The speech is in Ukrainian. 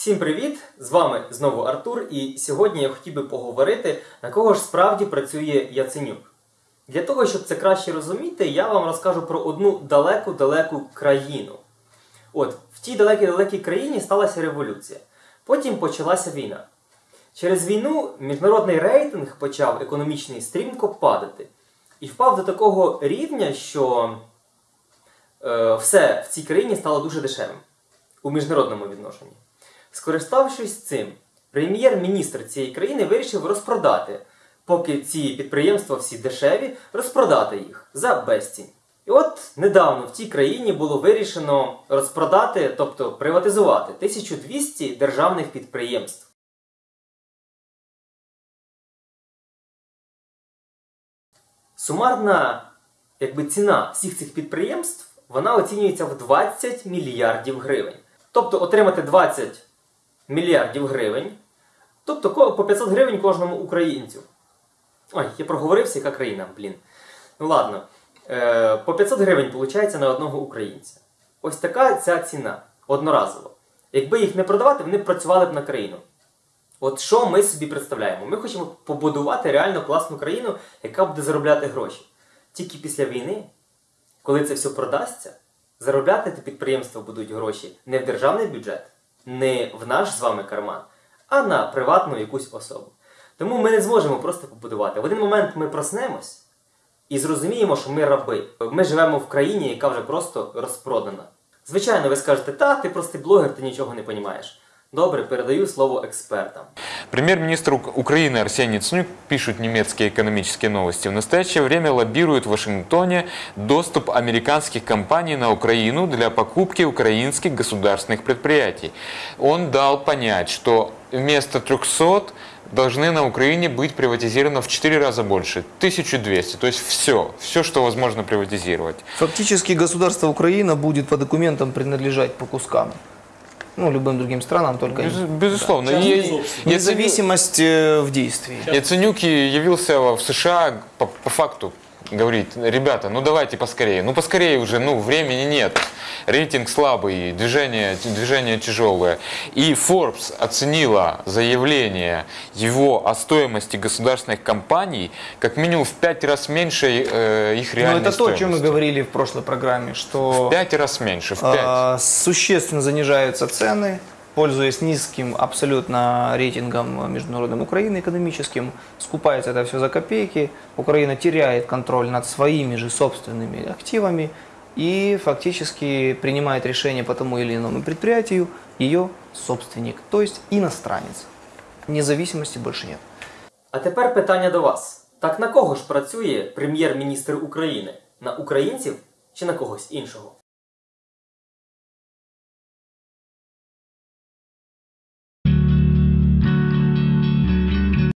Всім привіт! З вами знову Артур, і сьогодні я хотів би поговорити, на кого ж справді працює Яценюк. Для того, щоб це краще розуміти, я вам розкажу про одну далеку-далеку країну. От, в тій далекій-далекій країні сталася революція. Потім почалася війна. Через війну міжнародний рейтинг почав економічний стрімко падати. І впав до такого рівня, що е, все в цій країні стало дуже дешевим у міжнародному відношенні. Скориставшись цим, прем'єр-міністр цієї країни вирішив розпродати, поки ці підприємства всі дешеві, розпродати їх за безцінь. І от недавно в цій країні було вирішено розпродати, тобто приватизувати 1200 державних підприємств. Сумарна якби, ціна всіх цих підприємств вона оцінюється в 20 мільярдів гривень. Тобто отримати 20 мільярдів гривень, тобто по 500 гривень кожному українцю. Ой, я проговорився, яка країна, блін. Ну ладно. Е, по 500 гривень виходить на одного українця. Ось така ця ціна одноразово. Якби їх не продавати, вони б працювали б на країну. От що ми собі представляємо? Ми хочемо побудувати реально класну країну, яка буде заробляти гроші. Тільки після війни, коли це все продасться, заробляти підприємства будуть гроші не в державний бюджет, не в наш з вами карман, а на приватну якусь особу. Тому ми не зможемо просто побудувати. В один момент ми проснемось і зрозуміємо, що ми раби. Ми живемо в країні, яка вже просто розпродана. Звичайно, ви скажете, та, ти простий блогер, ти нічого не розумієш. Добре, передаю слово експертам. Премьер-министр Ук- Украины Арсений Яценюк, пишут немецкие экономические новости, в настоящее время лоббирует в Вашингтоне доступ американских компаний на Украину для покупки украинских государственных предприятий. Он дал понять, что вместо 300 должны на Украине быть приватизировано в 4 раза больше, 1200. То есть все, все, что возможно приватизировать. Фактически государство Украина будет по документам принадлежать по кускам. Ну, любым другим странам, только Без- безусловно. Да. и- Независимость э, в действии. Яценюк явился в США по, по факту. Говорит, ребята, ну давайте поскорее. Ну поскорее уже, ну времени нет. Рейтинг слабый, движение, движение тяжелое. И Forbes оценила заявление его о стоимости государственных компаний как минимум в пять раз меньше э, их Но реальной это то, о чем мы стоимости. говорили в прошлой программе, что В пять раз меньше, в пять. а, существенно занижаются цены, пользуясь низким абсолютно рейтингом международным Украины экономическим, скупается это все за копейки, Украина теряет контроль над своими же собственными активами и фактически принимает решение по тому или иному предприятию ее собственник, то есть иностранец. Независимости больше нет. А тепер питання до вас: так на кого ж працює прем'єр-міністр України? На українців чи на когось іншого?